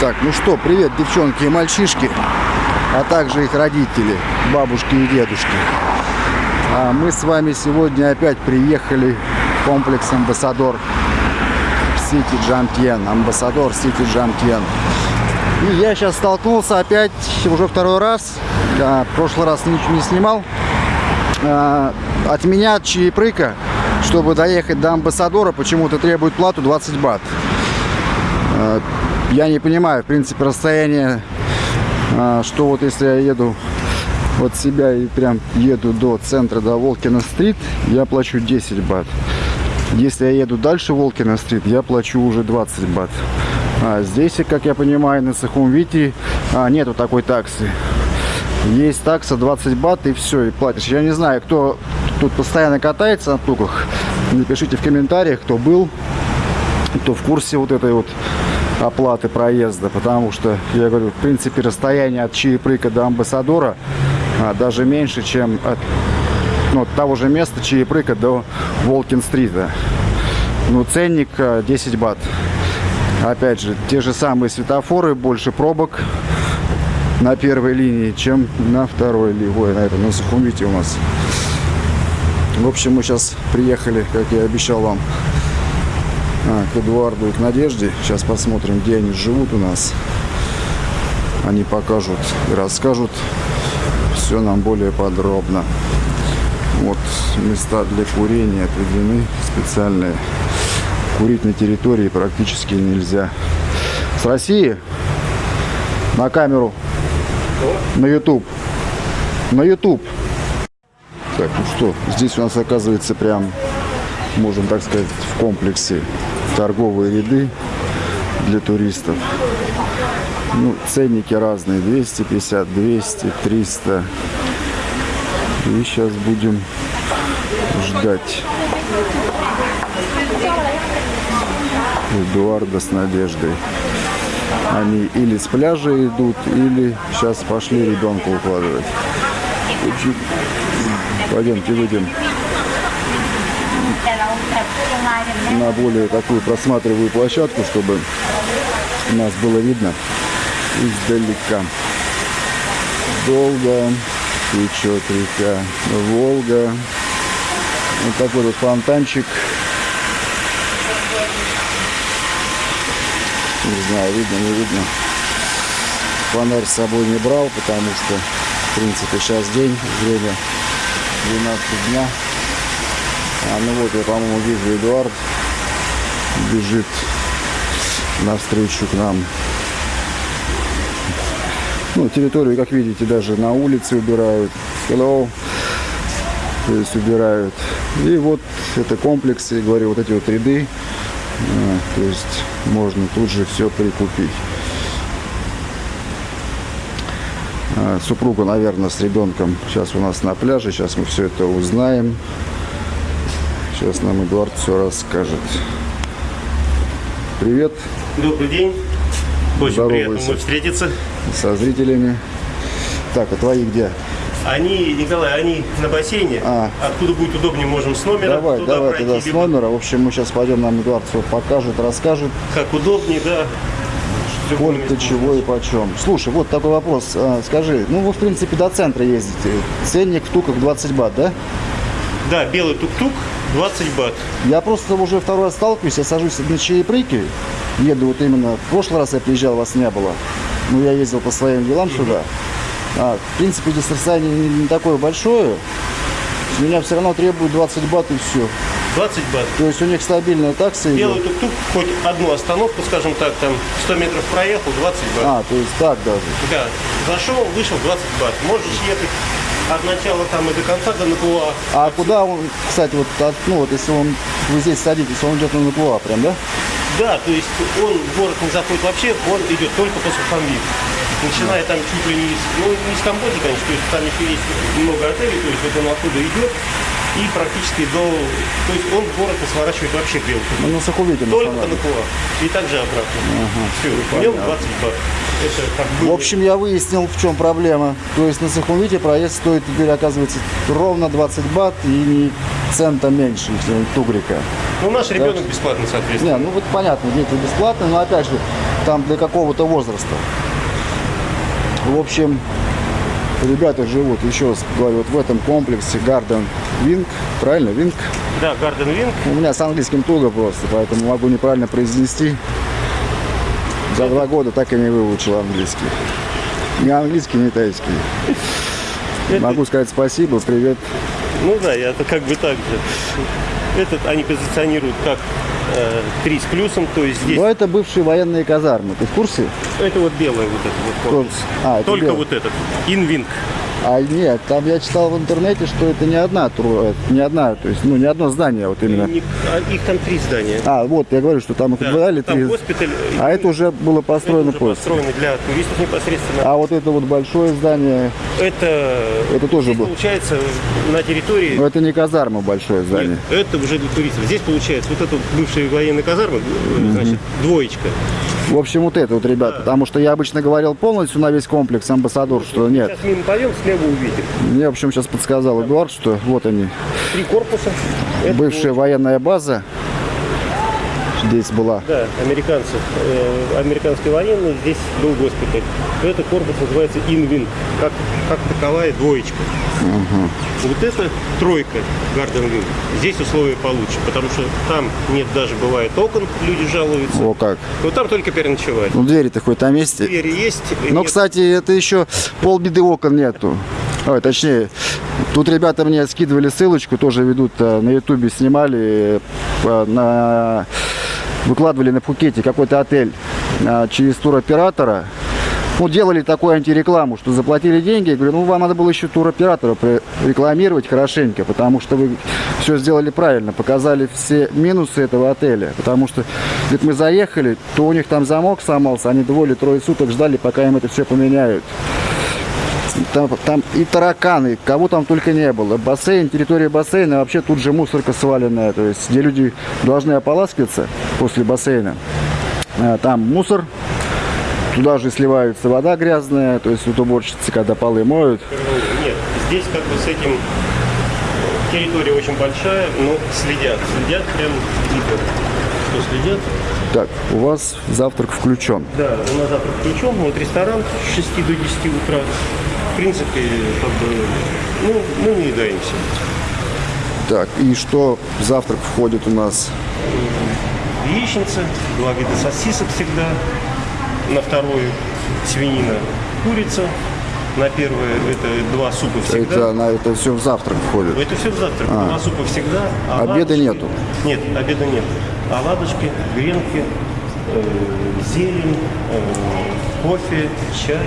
Так, ну что, привет, девчонки и мальчишки, а также их родители, бабушки и дедушки. А мы с вами сегодня опять приехали в комплекс Амбассадор Сити Джамтьен. Амбассадор Сити Джамтьен. И я сейчас столкнулся опять уже второй раз. А, в прошлый раз ничего не снимал. А, от меня чаепрыка, чтобы доехать до Амбассадора, почему-то требует плату 20 бат. Я не понимаю, в принципе, расстояние, а, что вот если я еду от себя и прям еду до центра, до Волкина-стрит, я плачу 10 бат. Если я еду дальше Волкина-стрит, я плачу уже 20 бат. А здесь, как я понимаю, на Сахумвите а, нету такой таксы. Есть такса 20 бат и все, и платишь. Я не знаю, кто тут постоянно катается на туках. Напишите в комментариях, кто был, кто в курсе вот этой вот оплаты проезда, потому что, я говорю, в принципе, расстояние от Чаепрыка до Амбассадора а, даже меньше, чем от ну, того же места Чаепрыка до Волкин-стрита. Ну, ценник 10 а, бат. Опять же, те же самые светофоры, больше пробок на первой линии, чем на второй линии. На этом, на Сухумвите у нас. В общем, мы сейчас приехали, как я обещал вам, к Эдуарду и к Надежде. Сейчас посмотрим, где они живут у нас. Они покажут и расскажут все нам более подробно. Вот места для курения отведены специальные. Курить на территории практически нельзя. С России на камеру, на YouTube, на YouTube. Так, ну что, здесь у нас оказывается прям, можем так сказать, в комплексе торговые ряды для туристов. Ну, ценники разные, 250, 200, 300. И сейчас будем ждать Эдуарда с Надеждой. Они или с пляжа идут, или сейчас пошли ребенка укладывать. Пойдемте выйдем на более такую просматриваю площадку, чтобы нас было видно издалека. Долго течет река Волга. Вот такой вот фонтанчик. Не знаю, видно, не видно. Фонарь с собой не брал, потому что, в принципе, сейчас день, время 12 дня. А, ну вот я, по-моему, вижу Эдуард бежит навстречу к нам. Ну, территорию, как видите, даже на улице убирают. Hello. То есть убирают. И вот это комплекс, я говорю, вот эти вот ряды. А, то есть можно тут же все прикупить. А, супруга, наверное, с ребенком сейчас у нас на пляже. Сейчас мы все это узнаем. Сейчас нам Эдуард все расскажет. Привет. Добрый день. Очень приятно вновь встретиться. Со зрителями. Так, а твои где? Они, Николай, они на бассейне. А. Откуда будет удобнее, можем с номера. Давай, туда давай пройти, тогда с номера. В общем, мы сейчас пойдем, нам Эдуард все покажет, расскажет. Как удобнее, да. Сколько, чего и почем. Слушай, вот такой вопрос. А, скажи, ну вы, в принципе, до центра ездите. Ценник в туках 20 бат, да? Да, белый тук-тук 20 бат. Я просто уже второй раз сталкиваюсь, я сажусь на чаепрыки, еду вот именно, в прошлый раз я приезжал, вас не было, но я ездил по своим делам -hmm. сюда. А, в принципе, расстояние не, не такое большое, с меня все равно требуют 20 бат и все. 20 бат. То есть у них стабильная такса Белый тук-тук, хоть одну остановку, скажем так, там 100 метров проехал, 20 бат. А, то есть так даже. Да, зашел, вышел 20 бат. Можешь ехать от начала там и до конца до Накуа. А куда он, кстати, вот, от, ну вот если он, вы здесь садитесь, он идет на Накуа прям, да? Да, то есть он в город не заходит вообще, он идет только по Сухамвит. Начиная там чуть ли не из, ну, не из Камбоджи, конечно, то есть там еще есть много отелей, то есть вот он оттуда идет, и практически до... То есть он в город сворачивает вообще белку. Ну, на Сахувите Только на Накуа. И также обратно. Ага, Все, нем 20 бат. Это как бы... В общем, я выяснил, в чем проблема. То есть на Сахумвите проезд стоит теперь, оказывается, ровно 20 бат и не цента меньше, тугрика. Ну, наш ребенок так, бесплатно, соответственно. Не, ну вот понятно, дети бесплатно, но опять же, там для какого-то возраста. В общем, ребята живут, еще раз говорю, вот в этом комплексе Garden Wing, правильно, Wing? Да, Garden Wing. У меня с английским туго просто, поэтому могу неправильно произнести. За два года так и не выучил английский. Ни английский, ни тайский. Это- Могу сказать спасибо, привет. Ну да, я это как бы так же. Этот они позиционируют как 3 с плюсом, то есть здесь Но это бывшие военные казармы, ты в курсе? это вот белое вот это вот корпус. А, Только белый. вот этот. Инвинг. А нет, там я читал в интернете, что это не одна, тру- э, не одна, то есть, ну, не одно здание вот именно. Не- а Их там три здания. А, вот, я говорю, что там их Да, там три. госпиталь. А это уже было это построено уже после. построено для туристов непосредственно. А вот это вот большое здание, Это, Это тоже здесь был. получается на территории но это не казарма большое здание. Нет, это уже для туристов. Здесь получается вот это бывшая военная казарма, э, значит, двоечка. В общем, вот это вот, ребята, потому что я обычно говорил полностью на весь комплекс Амбассадор, что нет. Сейчас мимо пойдем, слева увидим. Мне, в общем, сейчас подсказал Эдуард, что вот они, Три корпуса. Это бывшая военная база здесь была. Да, американцы, э, американские военные, здесь был госпиталь. Это корпус называется Инвин, как, как таковая двоечка. Вот это тройка Гарден Вин. Здесь условия получше, потому что там нет даже бывает окон, люди жалуются. О как. Но там только переночевать. Ну, двери-то хоть на месте. Двери есть. Но, нет. кстати, это еще полбеды окон нету. Ой, точнее, тут ребята мне скидывали ссылочку, тоже ведут э, на ютубе, снимали, э, на... выкладывали на Пхукете какой-то отель э, через туроператора. Ну, делали такую антирекламу, что заплатили деньги. Я говорю, ну, вам надо было еще туроператора рекламировать хорошенько, потому что вы все сделали правильно, показали все минусы этого отеля. Потому что, говорит, мы заехали, то у них там замок сломался, они двое или трое суток ждали, пока им это все поменяют. Там, там и тараканы, кого там только не было. Бассейн, территория бассейна, вообще тут же мусорка сваленная. То есть, где люди должны ополаскиваться после бассейна. А, Там мусор, туда же сливается вода грязная. То есть, вот уборщицы, когда полы моют. Нет, здесь как бы с этим территория очень большая, но следят. Следят прям дико. Что следят? Так, у вас завтрак включен. Да, у нас завтра включен, вот ресторан с 6 до 10 утра. В принципе, как бы, ну, мы не едаемся. Так, и что в завтрак входит у нас? Яичница, два вида сосисок всегда. На вторую свинина, курица. На первое это два супа всегда. Это, на это все в завтрак входит. Это все в завтрак. Два супа всегда. а Обеда оладушки- нету? Нет, обеда нет. Оладушки, гренки, э, зелень, э, кофе, чай.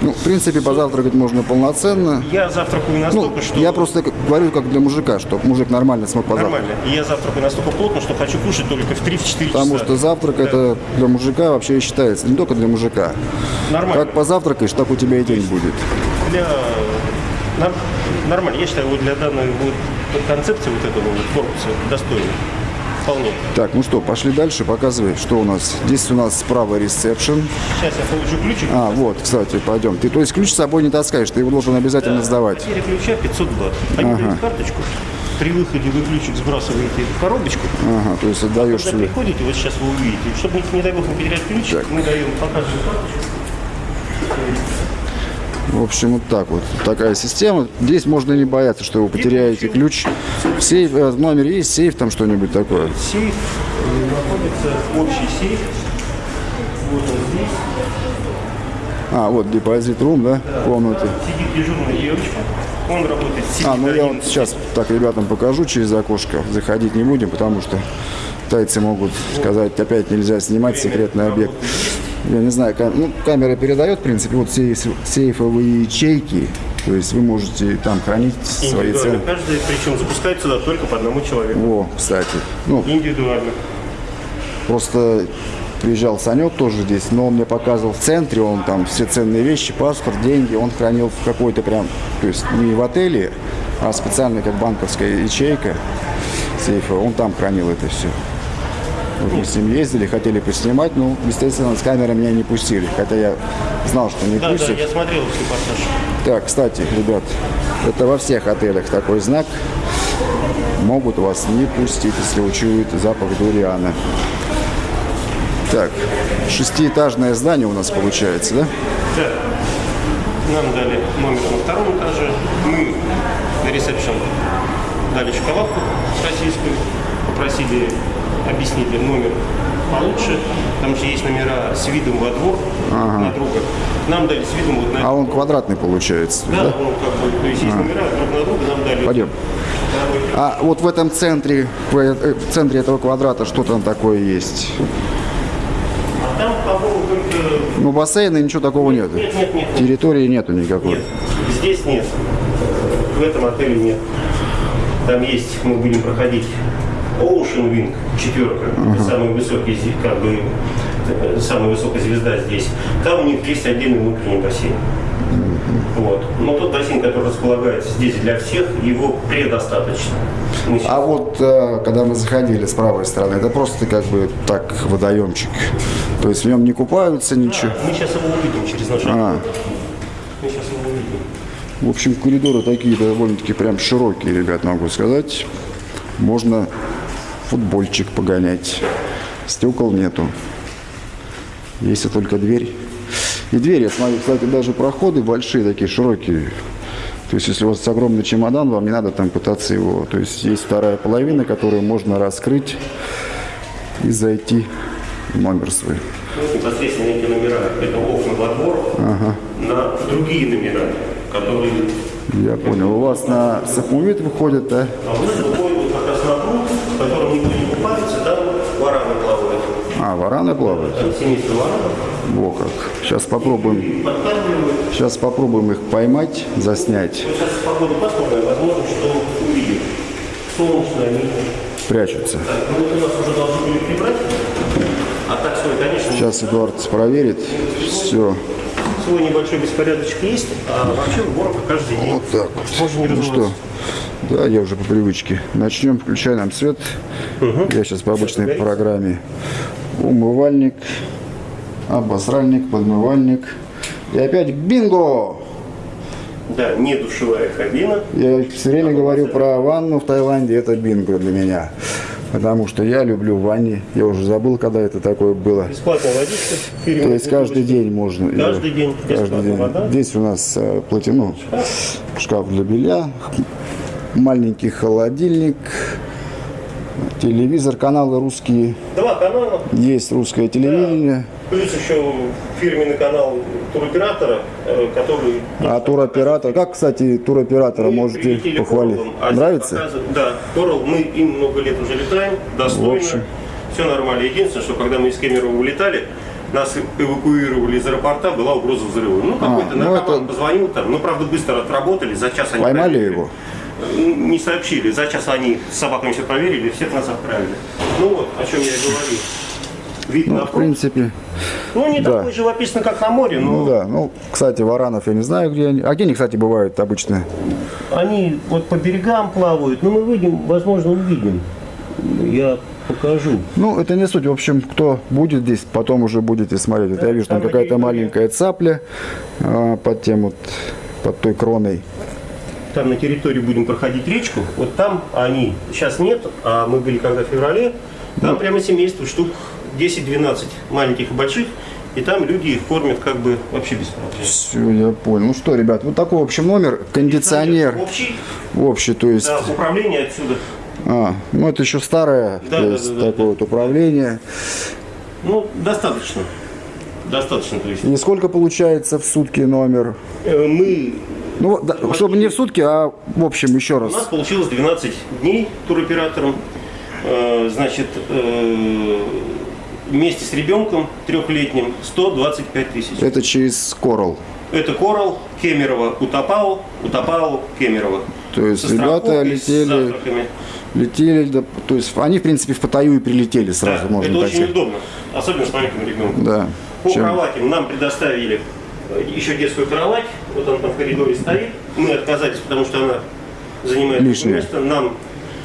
Ну, в принципе, позавтракать можно полноценно. Я завтракаю Ну, настолько, что... я просто говорю как для мужика, чтобы мужик нормально смог позавтракать. Нормально. И я завтракаю настолько плотно, что хочу кушать только в 3-4 часа. Потому что завтрак это для мужика вообще считается, не только для мужика. Нормально. Как позавтракаешь, так у тебя и день будет. Для... Нормально. Я считаю, вот для данной вот концепции вот этого вот корпуса достойно. Вполне. Так, ну что, пошли дальше, показывай, что у нас. Здесь у нас справа ресепшн. Сейчас я получу ключик. А, вот, кстати, пойдем. Ты, то есть ключ с собой не таскаешь, ты его должен обязательно сдавать. Потеря ключа 500 бат. Они дают карточку. При выходе вы ключик сбрасываете в коробочку. Ага, то есть отдаешь Когда себе. приходите, вот сейчас вы увидите, чтобы, не, не дай бог, не потерять ключик, Так. мы даем, показываем карточку. В общем, вот так вот. Такая система. Здесь можно не бояться, что вы потеряете ключ. Сейф, э, в номере есть сейф, там что-нибудь такое. Сейф, э, находится общий сейф. Вот он здесь. А, вот депозит рум, да, комнаты. Сидит дежурная девочка. Он работает с 7 А, ну я вот 11. сейчас так ребятам покажу через окошко. Заходить не будем, потому что тайцы могут сказать, опять нельзя снимать секретный объект. Я не знаю, кам- ну, камера передает, в принципе, вот сейф- сейфовые ячейки. То есть вы можете там хранить свои цены. Каждый, причем запускает сюда только по одному человеку. О, кстати. Ну, Индивидуально. Просто приезжал Санек тоже здесь, но он мне показывал в центре, он там все ценные вещи, паспорт, деньги, он хранил в какой-то прям, то есть не в отеле, а специально как банковская ячейка сейфа, он там хранил это все. Мы с ним ездили, хотели поснимать, но, естественно, с камерой меня не пустили, хотя я знал, что не Да, да, пустят. я смотрел репортаж. Так, кстати, ребят, это во всех отелях такой знак. Могут вас не пустить, если учуют запах дуриана. Так, шестиэтажное здание у нас получается, да? Да. Нам дали номер на втором этаже. Мы на ресепшн дали шоколадку российскую. Попросили объяснить номер получше. Там же есть номера с видом во двор на друга. Нам дали с видом вот на А он квадратный получается, Да, да? он как бы, то есть есть номера друг на друга, нам дали. Пойдем. А вот в этом центре, в э, в центре этого квадрата что там такое есть? А там, по-моему, только... Ну, бассейна ничего такого нет. Нет, нет, нет. Территории нету никакой. Нет, здесь нет. В этом отеле нет. Там есть, мы будем проходить Ocean Wing, четверка, это самый высокий, как бы, самая высокая звезда здесь. Там у них есть отдельный внутренний бассейн. Вот. Но тот бассейн, который располагается здесь для всех, его предостаточно. Сейчас- А вот э, когда мы заходили с правой стороны, это просто как бы так водоемчик. То есть в нем не купаются ничего. Мы сейчас его увидим через наш А. Мы сейчас его увидим. В общем, коридоры такие довольно-таки прям широкие, ребят, могу сказать. Можно футбольчик погонять. Стекол нету. Если только дверь. И двери, я смотрю, кстати, даже проходы большие, такие широкие. То есть, если у вас огромный чемодан, вам не надо там пытаться его... То есть, есть вторая половина, которую можно раскрыть и зайти в номер свой. Ну, непосредственно эти номера, это окна во двор, на другие номера, которые Я понял. У вас на Сахмувит выходит, да? А у нас вараны плавают? Семейство варанов Во как. Сейчас попробуем, сейчас попробуем их поймать, заснять. Вот сейчас погода пасмурная, возможно, что увидим. Солнечно они. Прячутся. Так, ну вот у нас уже должны были прибрать. А так свой, конечно, Сейчас Эдуард проверит. Все. свой небольшой беспорядочек есть, а вообще уборка каждый день. Вот так вот. Можно не Ну что, да, я уже по привычке. Начнем, включай нам свет. Я сейчас по обычной программе. Умывальник, обосральник, подмывальник. И опять бинго! Да, не душевая кабина. Я все время говорю про ванну в Таиланде, это бинго для меня. Потому что я люблю ванни. Я уже забыл, когда это такое было. Бесплатная водичка. То есть каждый день можно. её- Каждый день Каждый день. вода. Здесь у нас э, платину, шкаф для белья, маленький холодильник, телевизор, каналы русские. Два канала. Есть русское телевидение. Плюс еще фирменный канал туроператора, э, который... А туроператор, как, кстати, туроператора Мы можете похвалить? Кораллом, а Нравится? Да, Коралл, мы им много лет уже летаем, достойно, В общем. все нормально. Единственное, что когда мы из Кемерово улетали, нас эвакуировали из аэропорта, была угроза взрыва. Ну, какой-то ну наркоман это- позвонил там, ну, правда, быстро отработали, за час они Поймали проверили. его? Не сообщили, за час они с собаками все проверили, всех нас отправили. Ну вот, о чем я и говорил. Вид Ну, на в принципе, Ну, не да. такой живописно, как на море, но ну да. Ну, кстати, варанов я не знаю, где они. А где они, кстати, бывают обычно? Они вот по берегам плавают, но мы выйдем, возможно, увидим. Я покажу. Ну, это не суть. В общем, кто будет здесь, потом уже будете смотреть. Вот я вижу, там там какая-то маленькая цапля а, под тем вот, под той кроной. Там на территории будем проходить речку. Вот там они сейчас нет, а мы были когда в феврале. Там прямо семейство, штук 10-12 маленьких и больших. И там люди их кормят как бы вообще бесплатно. Все, я понял. Ну что, ребят, вот такой, в общем, номер. Кондиционер Общий, общий, то есть... да, управление отсюда. А, ну это еще старое, Да, то да, есть да, да, такое вот управление. Ну, достаточно. Достаточно, то есть. И сколько получается в сутки номер? Э, Мы Ну, да, чтобы не в сутки, а в общем еще У нас раз. получилось 12 дней туроператором. Э, Значит, э, вместе с ребенком трехлетним 125 тысяч. Это через Корал. Это Коралл, Кемерово, Утопау, Утопау, Кемерово. То есть Со ребята летели-. Летели, да, то есть они, в принципе, в Паттайю и прилетели Да, сразу, это можно так очень сказать. удобно, особенно с маленьким ребенком. Да. По Чем- кроватям нам предоставили еще детскую кровать, вот она там в коридоре стоит. Мы отказались, потому что она занимает Лишнее. место. Нам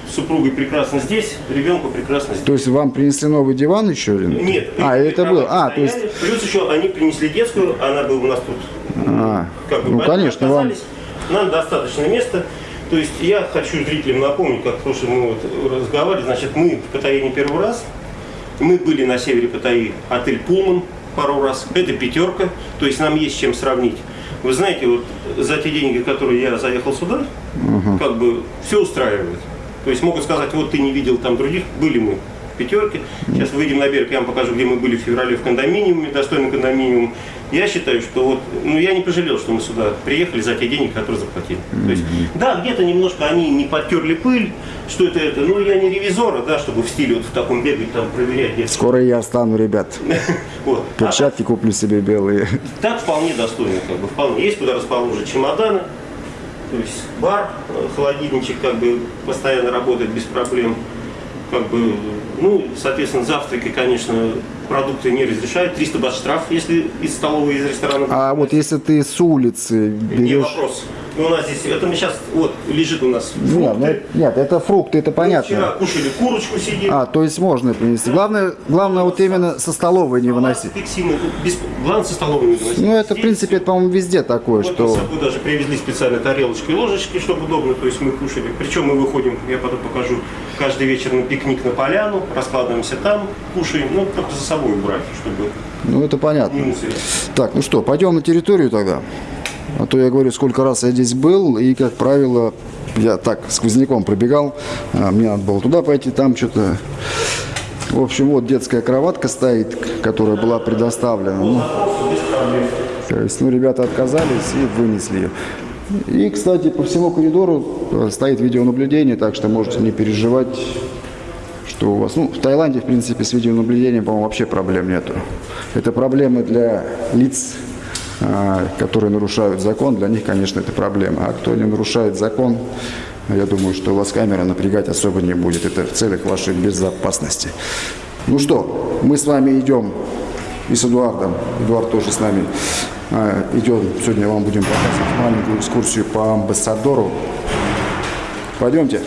с супругой прекрасно здесь, ребенку прекрасно здесь. То есть вам принесли новый диван еще? или- Нет. А, это было. кровати А, то есть. Плюс еще они принесли детскую, она была у нас тут. А, Как бы, ну, конечно, вам. Нам достаточно места. То есть я хочу зрителям напомнить, как в прошлом мы вот разговаривали, значит, мы в Паттайе не первый раз. Мы были на севере Паттайи, отель Пулман пару раз. Это пятерка, то есть нам есть чем сравнить. Вы знаете, вот за те деньги, которые я заехал сюда, как бы все устраивает. То есть могут сказать, вот ты не видел там других, были мы в пятерке. Сейчас выйдем на берег, я вам покажу, где мы были в феврале в кондоминиуме, достойный кондоминиум. Я считаю, что вот, ну я не пожалел, что мы сюда приехали за те деньги, которые заплатили. То есть, да, где-то немножко они не подтерли пыль, что это это, ну я не ревизора, да, чтобы в стиле вот в таком бегать там проверять. где- Скоро я стану, ребят. Вот. А Перчатки куплю себе белые. так вполне достойно, как бы вполне. Есть куда расположить чемоданы, то есть бар, э, холодильничек как бы постоянно работает без проблем. Как бы, ну, соответственно, завтраки, конечно, продукты не разрешают. 300 бат штраф, если из столовой, из ресторана. А вот если ты с улицы Не берешь... вопрос. Ну, у нас здесь, это мы сейчас, вот, лежит у нас ну, фрукты. нет, это фрукты, это Мы Вчера понятно. кушали курочку сидели. А, то есть можно принести. Главное, главное вот именно со столовой не выносить. Без- Главное, со столовой не выносить. Ну, это, в принципе, это, по-моему, везде такое, Вот мы что... собой даже привезли специально тарелочки и ложечки, чтобы удобно, то есть мы кушали. Причем мы выходим, я потом покажу, каждый вечер на пикник на поляну, раскладываемся там, кушаем, ну, только за собой убрать, чтобы Ну, это понятно. Так, ну что, пойдем на территорию тогда. А то я говорю, сколько раз я здесь был, и, как правило, я так сквозняком пробегал, а, мне надо было туда пойти, там что-то... В общем, вот детская кроватка стоит, которая была предоставлена. Ну, то есть, ну, ребята отказались и вынесли ее. И, кстати, по всему коридору э, стоит видеонаблюдение, так что можете не переживать, что у вас... Ну, в Таиланде, в принципе, с видеонаблюдением, по-моему, вообще проблем нету. Это проблемы для лиц, которые нарушают закон. Для них, конечно, это проблема. А кто не нарушает закон, я думаю, что вас камера напрягать особо не будет. Это в целях вашей безопасности. Ну что, мы с вами идем и с Эдуардом. Эдуард тоже с нами а, идем. Сегодня вам будем показывать маленькую экскурсию по амбассадору. Пойдемте.